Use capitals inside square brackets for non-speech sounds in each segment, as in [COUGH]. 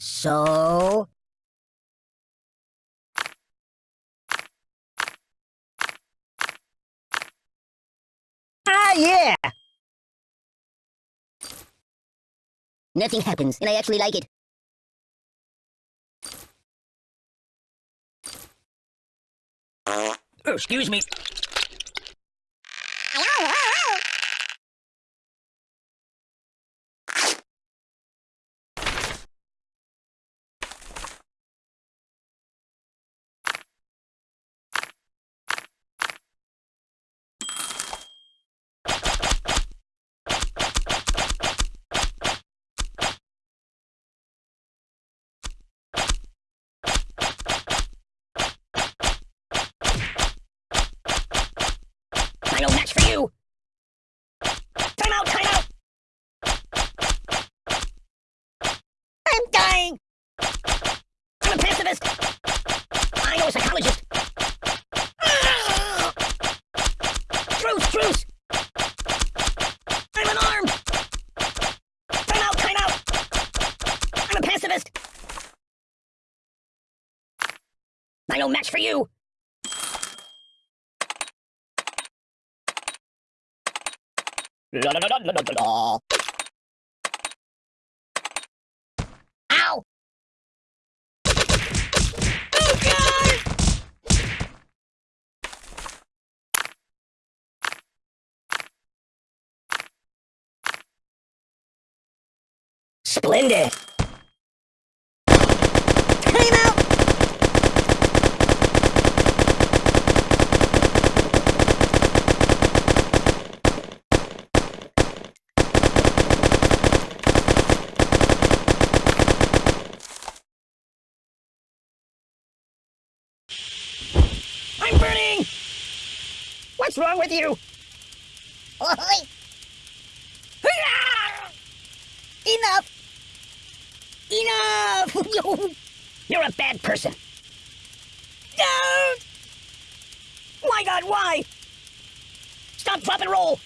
So? Ah, yeah! Nothing happens, and I actually like it. Excuse me. No match for you! Time out, time out! I'm dying! I'm a pacifist! I know a psychologist! Ah! Truce, truce! I'm unarmed! Time out, time out! I'm a pacifist! No match for you! Ow! Oh God! Splendid! Time out! I'm burning! What's wrong with you? Enough! Enough! [LAUGHS] You're a bad person. Don't! My God, why? Stop, drop, and roll!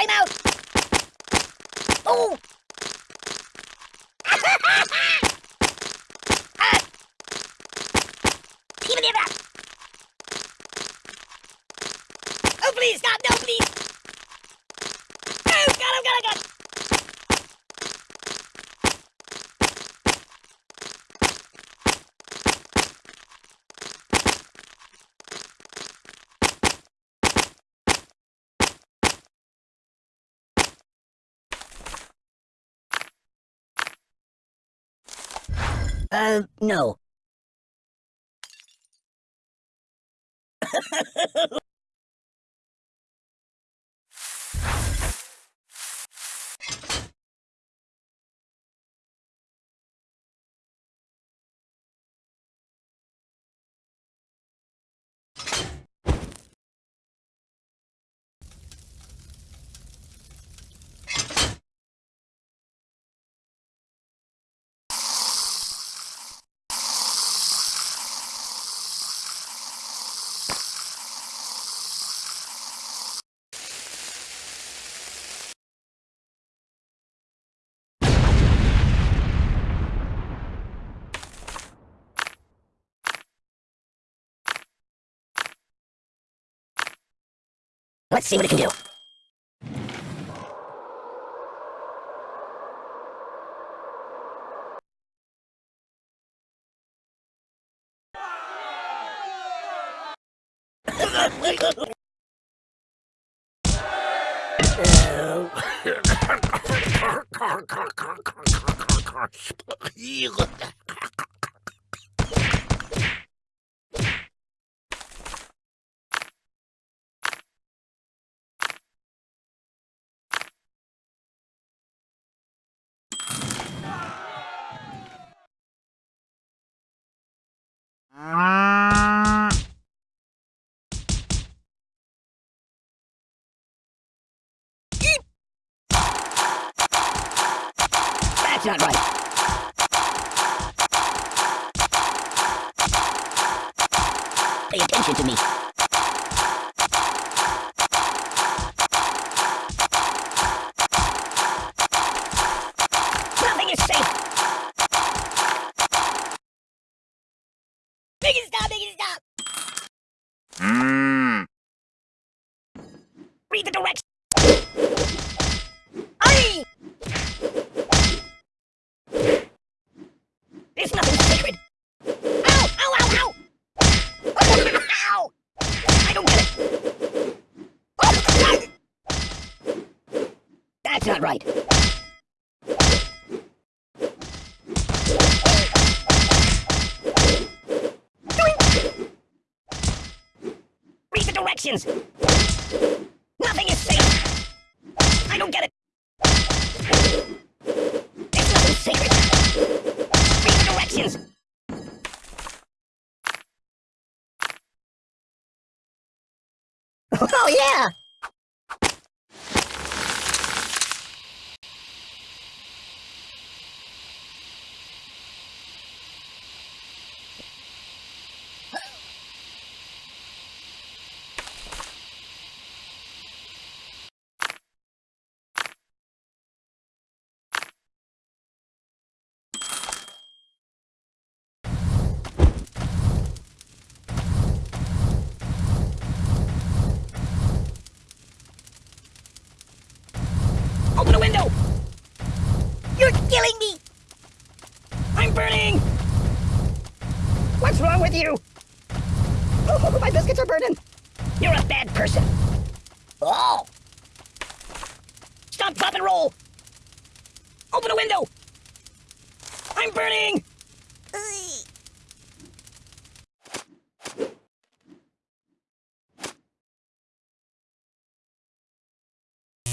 I'm out! Oh! Ah! Even if Oh, please, stop! No, please! Oh, God, oh, God, oh, God! Uh, no. [LAUGHS] Let's see what it can do. That's not right. Pay attention to me. Nothing is safe. Make it stop, make it stop. Read the directions. Hurry! There's nothing sacred. Ow! Ow! Ow! Ow! Ow! I don't get it. Oh, That's not right. Read the directions. Nothing is safe. I don't get it. There's nothing sacred. Read the directions. [LAUGHS] Oh, yeah! Open the window! You're killing me! I'm burning! What's wrong with you? Oh, my biscuits are burning. You're a bad person. Oh! Stop, drop, and roll! Open the window! I'm burning!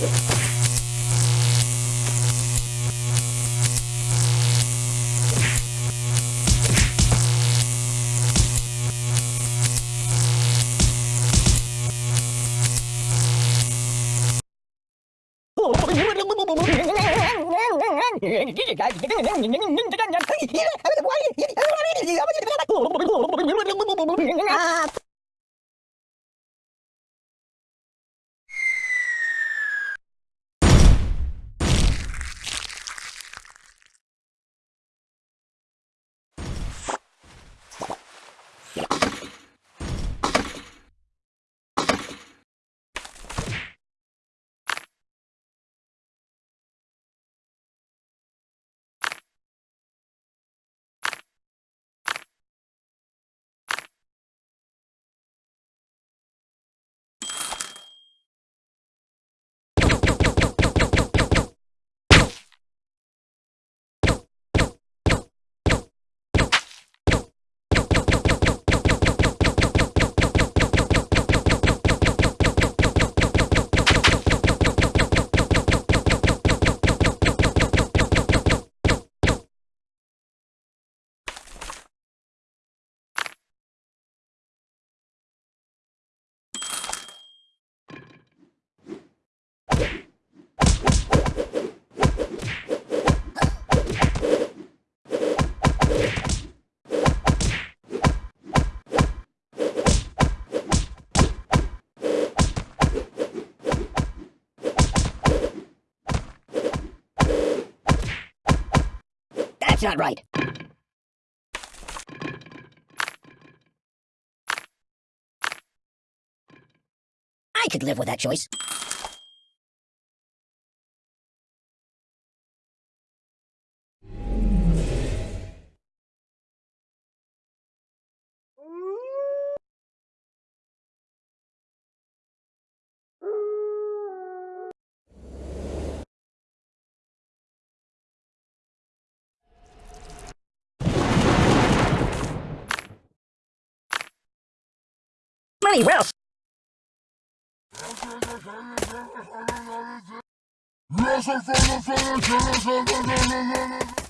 Ah, That's not right. I could live with that choice. Money well Yes, [LAUGHS]